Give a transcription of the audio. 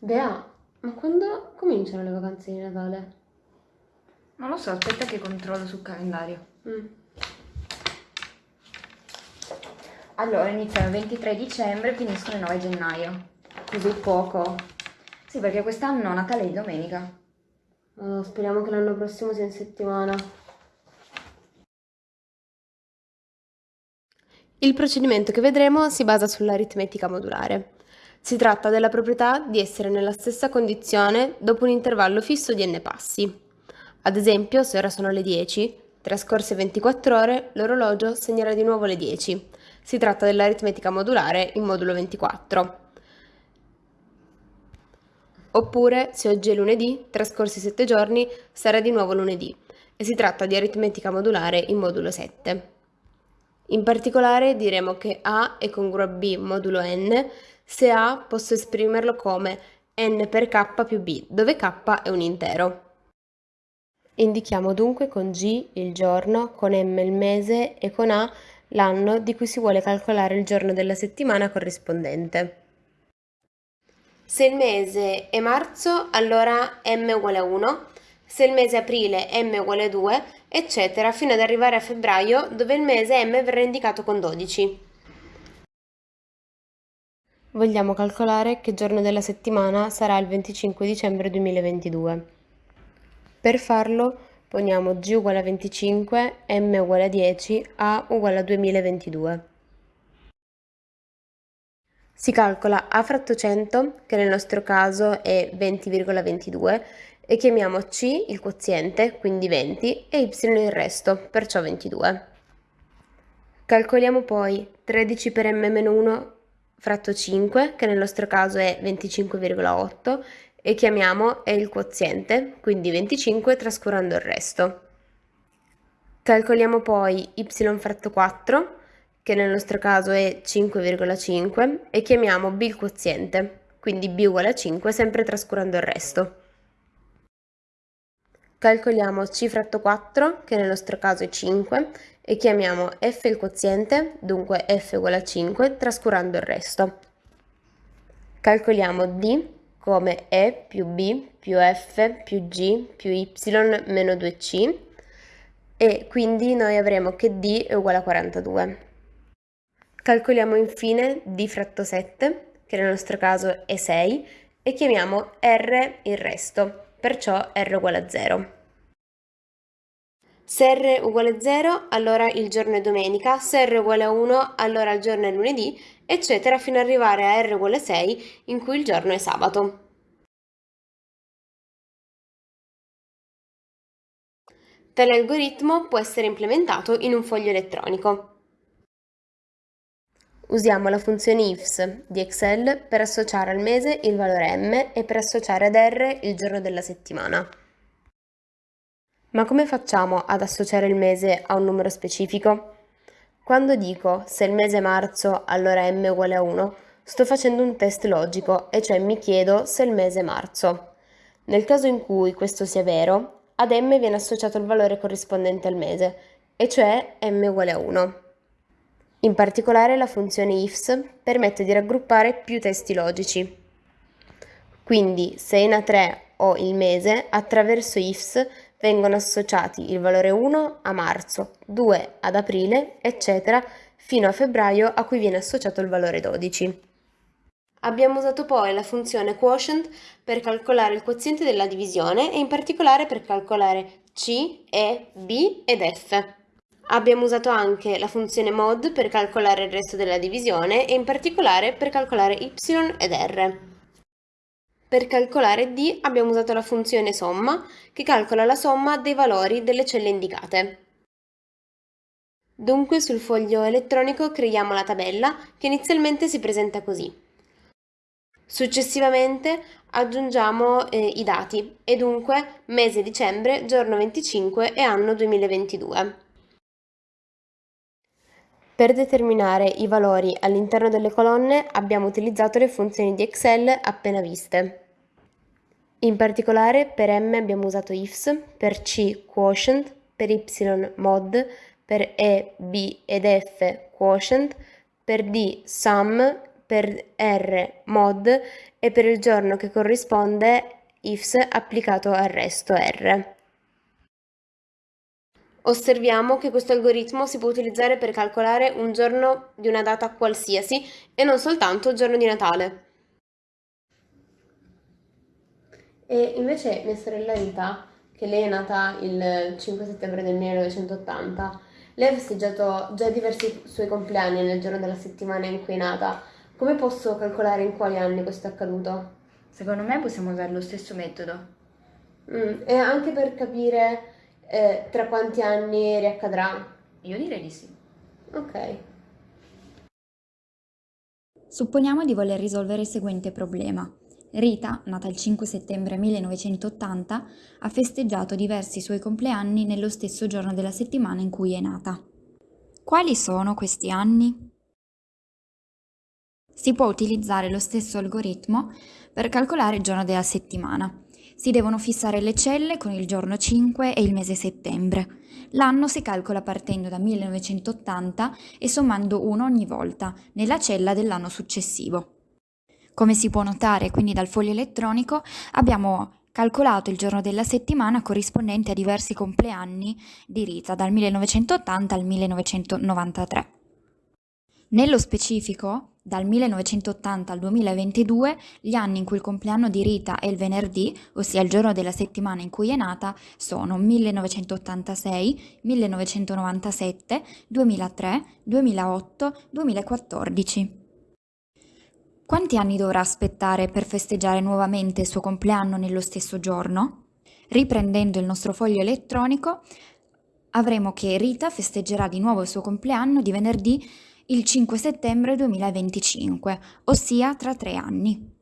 Bea, ma quando cominciano le vacanze di Natale? Non lo so, aspetta che controllo sul calendario. Mm. Allora, iniziano il 23 dicembre e finiscono il 9 gennaio. Così poco. Sì, perché quest'anno Natale è domenica. Oh, speriamo che l'anno prossimo sia in settimana. Il procedimento che vedremo si basa sull'aritmetica modulare. Si tratta della proprietà di essere nella stessa condizione dopo un intervallo fisso di n passi. Ad esempio, se ora sono le 10, trascorse 24 ore, l'orologio segnerà di nuovo le 10. Si tratta dell'aritmetica modulare in modulo 24. Oppure, se oggi è lunedì, trascorsi 7 giorni, sarà di nuovo lunedì e si tratta di aritmetica modulare in modulo 7. In particolare diremo che A è congruo a B modulo n se A posso esprimerlo come n per k più b, dove k è un intero. Indichiamo dunque con G il giorno, con M il mese e con A l'anno di cui si vuole calcolare il giorno della settimana corrispondente. Se il mese è marzo, allora m uguale a 1, se il mese è aprile m uguale a 2, eccetera, fino ad arrivare a febbraio dove il mese m verrà indicato con 12. Vogliamo calcolare che giorno della settimana sarà il 25 dicembre 2022. Per farlo poniamo g uguale a 25, m uguale a 10, a uguale a 2022. Si calcola a fratto 100, che nel nostro caso è 20,22, e chiamiamo c il quoziente, quindi 20, e y il resto, perciò 22. Calcoliamo poi 13 per m-1 fratto 5, che nel nostro caso è 25,8, e chiamiamo è il quoziente, quindi 25 trascurando il resto. Calcoliamo poi y fratto 4, che nel nostro caso è 5,5, e chiamiamo b il quoziente, quindi b uguale a 5 sempre trascurando il resto. Calcoliamo c fratto 4, che nel nostro caso è 5, e chiamiamo f il quoziente, dunque f uguale a 5, trascurando il resto. Calcoliamo d come e più b più f più g più y meno 2c e quindi noi avremo che d è uguale a 42. Calcoliamo infine d fratto 7, che nel nostro caso è 6, e chiamiamo r il resto, perciò r uguale a 0. Se r uguale a 0, allora il giorno è domenica, se r uguale a 1, allora il giorno è lunedì, eccetera fino ad arrivare a r uguale a 6, in cui il giorno è sabato. Tale algoritmo può essere implementato in un foglio elettronico. Usiamo la funzione ifs di Excel per associare al mese il valore m e per associare ad r il giorno della settimana. Ma come facciamo ad associare il mese a un numero specifico? Quando dico se il mese è marzo allora m uguale a 1, sto facendo un test logico e cioè mi chiedo se il mese è marzo. Nel caso in cui questo sia vero, ad m viene associato il valore corrispondente al mese, e cioè m uguale a 1. In particolare la funzione ifs permette di raggruppare più testi logici. Quindi se in A3 ho il mese, attraverso ifs vengono associati il valore 1 a marzo, 2 ad aprile, eccetera, fino a febbraio a cui viene associato il valore 12. Abbiamo usato poi la funzione quotient per calcolare il quoziente della divisione e in particolare per calcolare C, E, B ed F. Abbiamo usato anche la funzione mod per calcolare il resto della divisione e in particolare per calcolare y ed r. Per calcolare d abbiamo usato la funzione somma, che calcola la somma dei valori delle celle indicate. Dunque sul foglio elettronico creiamo la tabella, che inizialmente si presenta così. Successivamente aggiungiamo eh, i dati, e dunque mese dicembre, giorno 25 e anno 2022. Per determinare i valori all'interno delle colonne abbiamo utilizzato le funzioni di Excel appena viste. In particolare per M abbiamo usato ifs, per C quotient, per Y mod, per E, B ed F quotient, per D sum, per R mod e per il giorno che corrisponde ifs applicato al resto R. Osserviamo che questo algoritmo si può utilizzare per calcolare un giorno di una data qualsiasi e non soltanto il giorno di Natale. E invece mia sorella Rita, che lei è nata il 5 settembre del 1980, lei ha festeggiato già diversi suoi compleanni nel giorno della settimana in cui è nata. Come posso calcolare in quali anni questo è accaduto? Secondo me possiamo usare lo stesso metodo. Mm, e anche per capire eh, tra quanti anni riaccadrà? Io direi di sì. Ok. Supponiamo di voler risolvere il seguente problema. Rita, nata il 5 settembre 1980, ha festeggiato diversi suoi compleanni nello stesso giorno della settimana in cui è nata. Quali sono questi anni? Si può utilizzare lo stesso algoritmo per calcolare il giorno della settimana. Si devono fissare le celle con il giorno 5 e il mese settembre. L'anno si calcola partendo da 1980 e sommando uno ogni volta nella cella dell'anno successivo. Come si può notare quindi dal foglio elettronico abbiamo calcolato il giorno della settimana corrispondente a diversi compleanni di Rita dal 1980 al 1993. Nello specifico, dal 1980 al 2022, gli anni in cui il compleanno di Rita è il venerdì, ossia il giorno della settimana in cui è nata, sono 1986, 1997, 2003, 2008, 2014. Quanti anni dovrà aspettare per festeggiare nuovamente il suo compleanno nello stesso giorno? Riprendendo il nostro foglio elettronico, avremo che Rita festeggerà di nuovo il suo compleanno di venerdì il 5 settembre 2025, ossia tra tre anni.